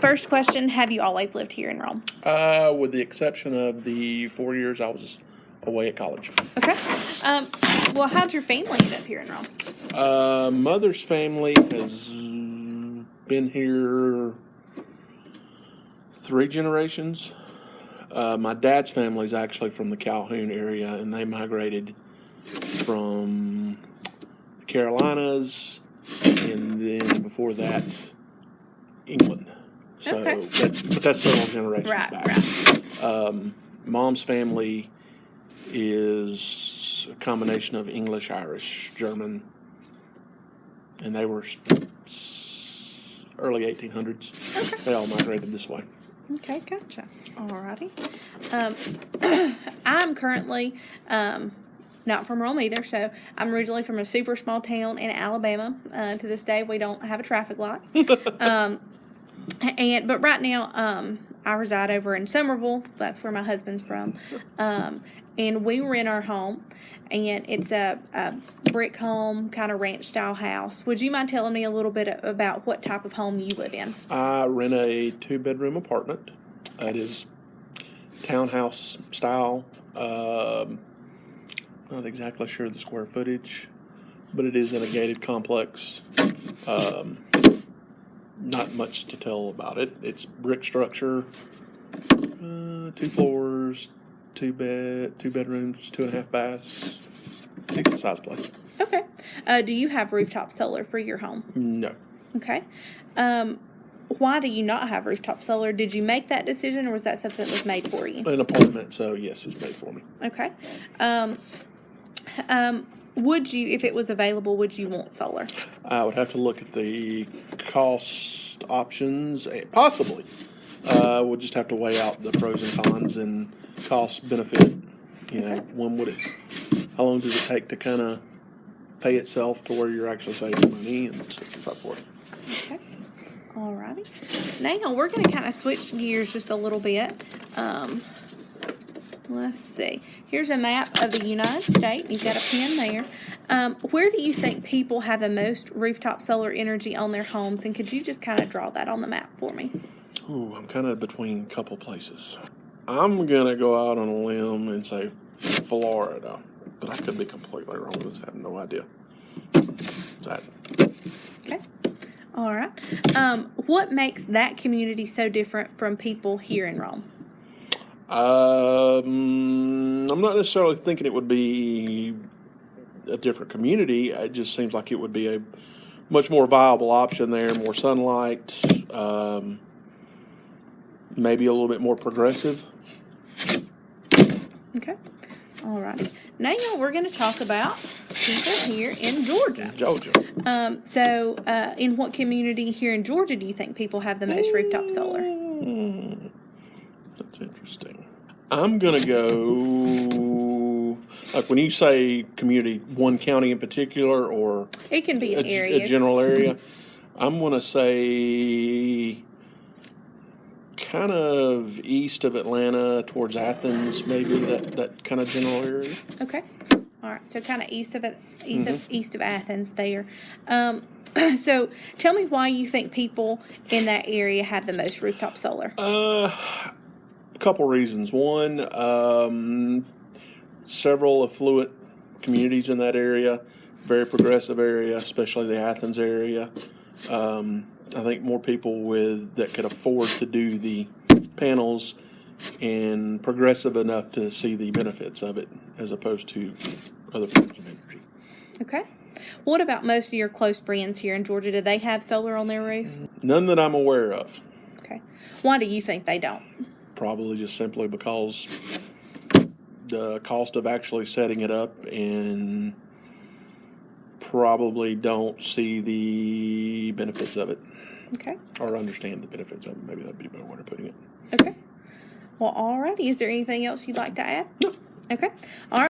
First question Have you always lived here in Rome? Uh, with the exception of the four years I was away at college. Okay. Um, well, how'd your family end up here in Rome? Uh, mother's family has been here three generations. Uh, my dad's family is actually from the Calhoun area, and they migrated from the Carolinas, and then before that, England. So Okay. that's but that's several generations Right, back. right. Um, mom's family is a combination of English, Irish, German, and they were early 1800s. They all migrated this way. Okay, gotcha. Alrighty. Um, I'm currently um, not from Rome either, so I'm originally from a super small town in Alabama. Uh, to this day, we don't have a traffic light. um, and but right now, um, I reside over in Somerville. That's where my husband's from. Um, and we rent our home, and it's a, a brick home, kind of ranch style house. Would you mind telling me a little bit about what type of home you live in? I rent a two bedroom apartment. It is townhouse style. Um, not exactly sure the square footage, but it is in a gated complex. Um, not much to tell about it. It's brick structure, uh, two floors, two bed, two bedrooms, two and a half baths. Decent sized place. Okay. Uh, do you have rooftop solar for your home? No. Okay. Um, why do you not have rooftop solar? Did you make that decision, or was that something that was made for you? An apartment, so yes, it's made for me. Okay. Um, um, would you, if it was available, would you want solar? I would have to look at the cost options, eh, possibly. Uh, we'll just have to weigh out the pros and cons and cost benefit. You know, Okay. when would it? How long does it take to kind of pay itself to where you're actually saving money and on and so forth? Okay. Alrighty. Now we're going to kind of switch gears just a little bit. Um, let's see. Here's a map of the United States. You've got a pen there. Um, where do you think people have the most rooftop solar energy on their homes? And could you just kind of draw that on the map for me? Ooh, I'm kind of between a couple places. I'm gonna go out on a limb and say Florida, but I could be completely wrong. I have no idea. That Okay. All right. Um, what makes that community so different from people here in Rome? Um, I'm not necessarily thinking it would be a different community. It just seems like it would be a much more viable option there. More sunlight, um, maybe a little bit more progressive. Okay. All righty. Now we're going to talk about people here in Georgia. Georgia. Um, so, uh, in what community here in Georgia do you think people have the most rooftop solar? Hmm, that's interesting. I'm gonna go like when you say community, one county in particular, or It can be a, in g- a general area. I'm gonna say kind of east of Atlanta towards Athens, maybe that that kind of general area. Okay. All right. So, kind of east of it, east, Mm-hmm. of, east of Athens there. Um, so, tell me why you think people in that area have the most rooftop solar. Uh, a couple reasons. One, um, several affluent communities in that area, very progressive area, especially the Athens area. Um, I think more people with that could afford to do the panels and progressive enough to see the benefits of it, as opposed to other forms of energy. Okay. What about most of your close friends here in Georgia? Do they have solar on their roof? None that I'm aware of. Okay. Why do you think they don't? Probably just simply because the cost of actually setting it up and probably don't see the benefits of it Okay. or understand the benefits of it. Maybe that'd be a better way of putting it. Okay. Well, alrighty. Is there anything else you'd like to add? No. Okay. All right.